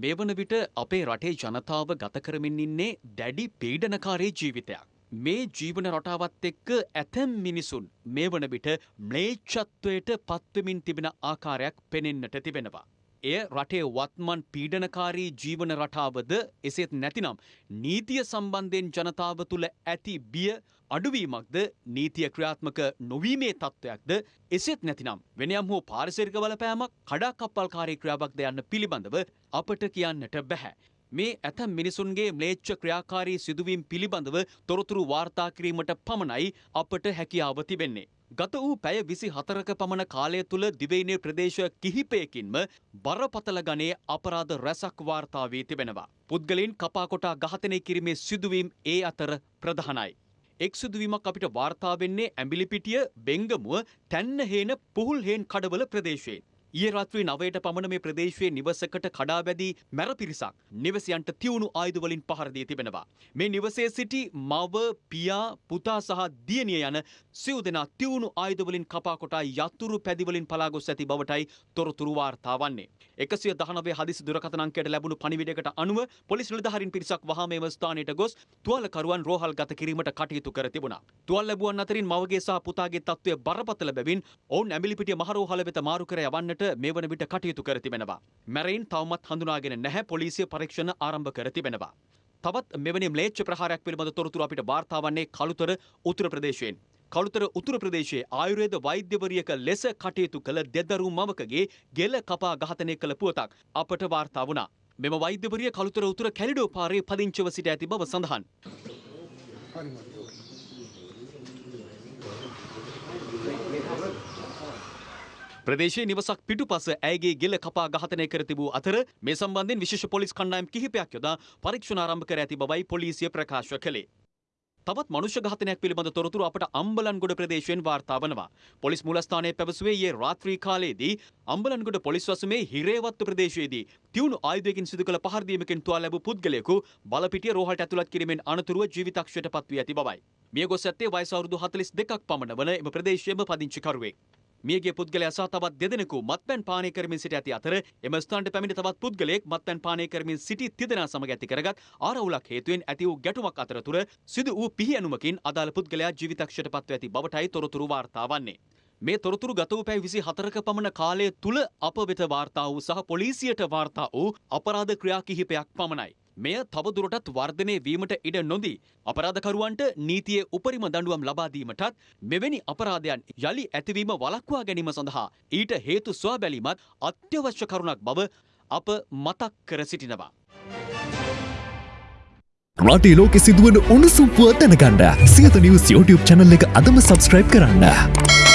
මේ වන විට අපේ රටේ ජනතාව ගත කරමින් ඉන්නේ දැඩි පීඩනකාරී ජීවිතයක්. මේ ජීවන රටාවත් එක්ක ඇතැම් මිනිසුන් මේ වන විට ම්ලේච්ඡත්වයට පත්වමින් තිබෙන ආකාරයක් පෙනෙන්නට තිබෙනවා. එය රටේ වත්මන් පීඩනකාරී ජීවන රටාවද? එසේත් නැතිනම් නීතිය සම්බන්ධයෙන් ජනතාව තුළ ඇති බිය අඩුවීමක්ද? නීතිය ක්‍රියාත්මක නොවීමේ තත්ත්වයක්ද? එසේත් නැතිනම් වෙනයම් හෝ පාරිසරික බලපෑමක් කඩාකප්පල්කාරී ක්‍රියාවක්ද යන්න පිළිබඳව අපට කියන්නට බැහැ. මේ ඇතැම් මිනිසුන්ගේ ම්ලේච්ඡ ක්‍රියාකාරී සිදුවීම් පිළිබඳව තොරතුරු වාර්තා කිරීමට පමණයි අපට හැකියාව තිබෙන්නේ. ගත වූ පැය විසි හතරක පමණ කාලය තුළ දිවයිනේ ප්‍රදේශ කිහිපයකින්ම බරපතල ගනේ අපරාධ රැසක් වාර්තා වී තිබෙනවා. පුද්ගලින් කපාකොටා ඝාතනය කිරීමේ සිදුවීම් ඒ අතර ප්‍රධානයි. එක් සිදුවීමක් අපිට වාර්තා වෙන්නේ ඇඹිලිපිටිය බෙංගමුව තැන්නහේන පුහුල්හේන් කඩවල ප්‍රදේශයෙන්. ඊයේ රාත්‍රී නවයට පමණ මේ ප්‍රදේශයේ නිවසකට කඩා බැදී මැර පිරිසක් නිවසයන්ට තියුණු ආයුධ වලින් පහර දී තිබෙනවා. මේ නිවසේ සිටි මව, පියා, පුතා සහ දියණිය යන සිව් දෙනා තියුණු ආයුධ වලින් කපා කොටා යතුරු පැදි වලින් පලා ගොස් ඇති බවටයි තොරතුරු වාර්තා වන්නේ. 119 හදිසි දුරකථන අංකයට ලැබුණු පණිවිඩයකට අනුව පොලිස් නිලධාරීන් පිරිසක් වහාම එම ස්ථානයට ගොස් තුවාලකරුවන් රෝහල් ගත කිරීමට කටයුතු කර තිබුණා. තුවාල ලැබුවන් අතරින් මවගේ සහ පුතාගේ තත්ත්වය බරපතල බැවින් ඔවුන් ඇඹිලිපිටිය මහරෝහල වෙත මාරු කර යවන්නට කිරීමට මේ වන විට කටයුතු කර තිබෙනවා. මැරයින් තවමත් හඳුනාගෙන නැහැ පොලිසිය පරීක්ෂණ ආරම්භ කර තිබෙනවා. තවත් මෙවැනි ම්ලේච්ඡ ප්‍රහාරයක් පිළිබඳ තොරතුරු අපිට වාර්තා වන්නේ කළුතර උතුර ප්‍රදේශයෙන්. කළුතර උතුර ප්‍රදේශයේ ආයුර්වේද වෛද්‍යවරියක ලෙස කටයුතු කළ දෙදරු මවකගේ ගෙල කපා ඝාතනය කළ පුවතක් අපට වාර්තා වුණා. මෙම වෛද්‍යවරිය කළුතර උතුර කැලිඩෝ පාරේ පදිංචිව සිට ඇති බව සඳහන්. ප්‍රදේශයේ නිවසක් පිටුපස ඇයගේ ගෙල කපා ඝාතනය කර තිබූ අතර මේ සම්බන්ධයෙන් විශේෂ පොලිස් කණ්ඩායම් කිහිපයක් යොදා පරීක්ෂණ ආරම්භ කර ඇති බවයි පොලිසිය ප්‍රකාශ කළේ. තවත් මනුෂ්‍ය ඝාතනයක් පිළිබඳ තොරතුරු අපට අම්බලන්ගොඩ ප්‍රදේශයෙන් වාර්තා වනවා. පොලිස් මූලස්ථානයේ පැවසුවේ ඊයේ රාත්‍රී කාලයේදී අම්බලන්ගොඩ පොලිස් වසමේ හිරේවත්තු ප්‍රදේශයේදී තියුණු ආයුධයකින් සිදු කළ පහර දීමකින් තුවාල ලැබූ පුද්ගලයෙකු බලපිටිය රෝහලට ඇතුළත් කිරීමෙන් අනතුරුව ජීවිතක්ෂයට පත්වී ඇති බවයි. මිය ගොස් ඇත්තේ වයස අවුරුදු 42ක් පමණ වන එම ප්‍රදේශයේම පදිංචිකරුවෙක්. මියගේ පුද්ගලයා සහ තවත් දෙදෙනෙකු මත්පැන් පානය කරමින් සිට ඇති අතර එම ස්ථානට පැමිණි තවත් පුද්ගලයෙක් මත්පැන් පානය කරමින් සිටි තිදෙනා සමග ඇති කරගත් ආරවුලක් හේතුවෙන් ඇති වූ ගැටුමක් අතරතුර සිදු වූ පිහියනුමකින් අදාළ පුද්ගලයා ජීවිතක්ෂයට පත්ව ඇති බවටයි තොරතුරු වාර්තා වන්නේ. මේ තොරතුරු ගත වූ පැය විසි හතරක පමණ කාලය තුළ අප වෙත වාර්තා වූ සහ පොලිසියට වාර්තා වූ අපරාධ ක්‍රියා කිහිපයක් පමණයි. මෙය තවදුරටත් වර්ධනය වීමට ඉඩ නොදී අපරාධකරුවන්ට නීතියේ උපරිම දඬුවම් ලබා දීමටත් මෙවැනි අපරාධයන් යළි ඇතිවීම වළක්වා ගැනීම සඳහා ඊට හේතු සොයා බැලීමත් අත්‍යවශ්‍ය කරුණක් බව අප මතක් කර සිටිනවා. රටේ ලෝකෙ සිදුවන උණුසුම්පුව දැනගන්න සියත නිවස් YouTube චැනල් එක අදම සබස්ක්‍රයිබ් කරන්න.